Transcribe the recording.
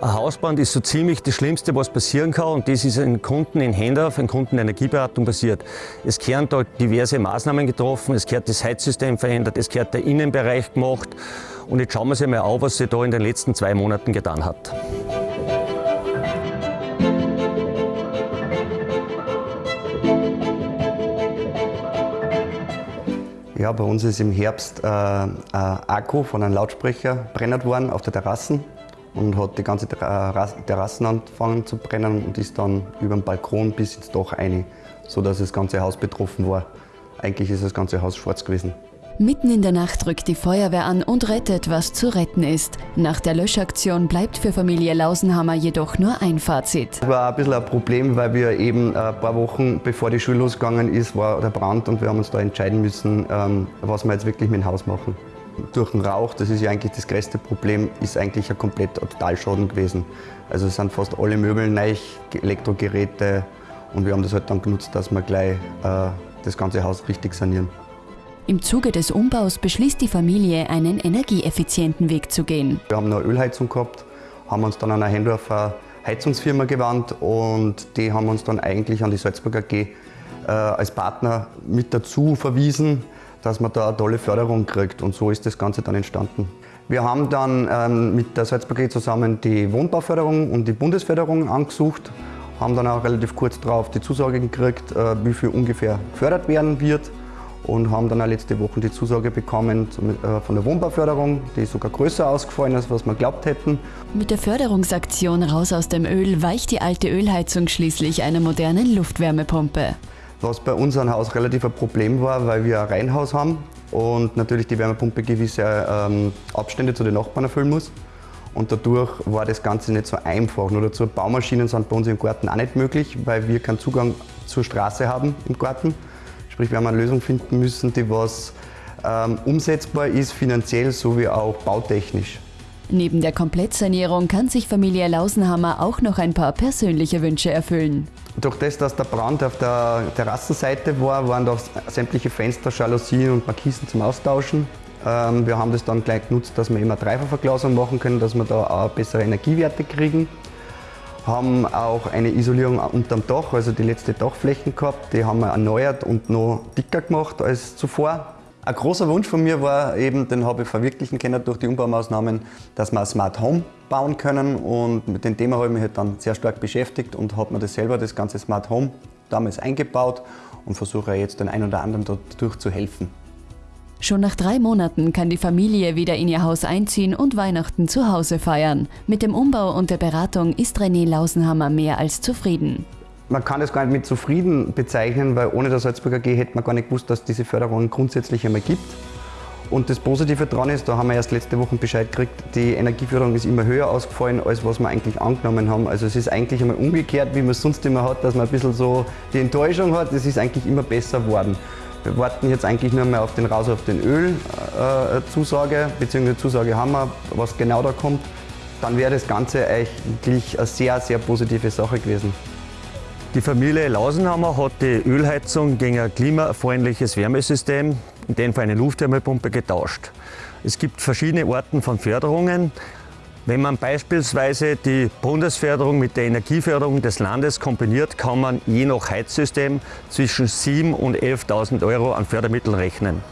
Hausbrand ist so ziemlich das Schlimmste, was passieren kann und das ist ein Kunden in Hendorf, ein Kunden Energieberatung passiert. Es gehören da diverse Maßnahmen getroffen, es gehört das Heizsystem verändert, es gehört der Innenbereich gemacht und jetzt schauen wir uns mal an, was sich da in den letzten zwei Monaten getan hat. Ja, bei uns ist im Herbst äh, ein Akku von einem Lautsprecher brennert worden auf der Terrasse und hat die ganze Terrassen angefangen zu brennen und ist dann über den Balkon bis ins Dach rein, sodass das ganze Haus betroffen war. Eigentlich ist das ganze Haus schwarz gewesen. Mitten in der Nacht rückt die Feuerwehr an und rettet, was zu retten ist. Nach der Löschaktion bleibt für Familie Lausenhammer jedoch nur ein Fazit. Es war ein bisschen ein Problem, weil wir eben ein paar Wochen bevor die Schule losgegangen ist, war der Brand und wir haben uns da entscheiden müssen, ähm, was wir jetzt wirklich mit dem Haus machen. Durch den Rauch, das ist ja eigentlich das größte Problem, ist eigentlich ein kompletter Totalschaden gewesen. Also es sind fast alle Möbel neu, Elektrogeräte und wir haben das halt dann genutzt, dass wir gleich äh, das ganze Haus richtig sanieren. Im Zuge des Umbaus beschließt die Familie, einen energieeffizienten Weg zu gehen. Wir haben eine Ölheizung gehabt, haben uns dann an eine Hendorfer Heizungsfirma gewandt und die haben uns dann eigentlich an die Salzburger AG äh, als Partner mit dazu verwiesen, dass man da eine tolle Förderung kriegt und so ist das Ganze dann entstanden. Wir haben dann ähm, mit der Salzburger AG zusammen die Wohnbauförderung und die Bundesförderung angesucht, haben dann auch relativ kurz darauf die Zusage gekriegt, äh, wie viel ungefähr gefördert werden wird und haben dann auch letzte Woche die Zusage bekommen äh, von der Wohnbauförderung, die ist sogar größer ausgefallen, als was wir glaubt hätten. Mit der Förderungsaktion Raus aus dem Öl weicht die alte Ölheizung schließlich einer modernen Luftwärmepumpe. Was bei unserem Haus relativ ein Problem war, weil wir ein Reihenhaus haben und natürlich die Wärmepumpe gewisse ähm, Abstände zu den Nachbarn erfüllen muss. Und dadurch war das Ganze nicht so einfach. Nur dazu, Baumaschinen sind bei uns im Garten auch nicht möglich, weil wir keinen Zugang zur Straße haben im Garten. Sprich, wir haben eine Lösung finden müssen, die was ähm, umsetzbar ist, finanziell sowie auch bautechnisch. Neben der Komplettsanierung kann sich Familie Lausenhammer auch noch ein paar persönliche Wünsche erfüllen. Durch das, dass der Brand auf der Terrassenseite war, waren da sämtliche Fenster, Jalousien und Markisen zum Austauschen. Ähm, wir haben das dann gleich genutzt, dass wir immer Dreifachverglasung machen können, dass wir da auch bessere Energiewerte kriegen haben auch eine Isolierung unterm Dach, also die letzte Dachflächen gehabt. Die haben wir erneuert und noch dicker gemacht als zuvor. Ein großer Wunsch von mir war eben, den habe ich verwirklichen können durch die Umbaumaßnahmen, dass wir ein Smart Home bauen können und mit dem Thema habe ich mich halt dann sehr stark beschäftigt und habe mir das selber, das ganze Smart Home, damals eingebaut und versuche jetzt den einen oder anderen dadurch zu helfen. Schon nach drei Monaten kann die Familie wieder in ihr Haus einziehen und Weihnachten zu Hause feiern. Mit dem Umbau und der Beratung ist René Lausenhammer mehr als zufrieden. Man kann das gar nicht mit zufrieden bezeichnen, weil ohne der Salzburger G hätte man gar nicht gewusst, dass diese Förderung grundsätzlich einmal gibt. Und das Positive daran ist, da haben wir erst letzte Woche Bescheid gekriegt, die Energieförderung ist immer höher ausgefallen, als was wir eigentlich angenommen haben. Also es ist eigentlich einmal umgekehrt, wie man es sonst immer hat, dass man ein bisschen so die Enttäuschung hat. Es ist eigentlich immer besser geworden. Wir warten jetzt eigentlich nur mehr auf den Raus auf den Öl äh, beziehungsweise Zusage haben wir, was genau da kommt. Dann wäre das Ganze eigentlich eine sehr, sehr positive Sache gewesen. Die Familie Lausenhammer hat die Ölheizung gegen ein klimafreundliches Wärmesystem, in dem Fall eine Luftwärmepumpe, getauscht. Es gibt verschiedene Arten von Förderungen. Wenn man beispielsweise die Bundesförderung mit der Energieförderung des Landes kombiniert, kann man je nach Heizsystem zwischen 7.000 und 11.000 Euro an Fördermitteln rechnen.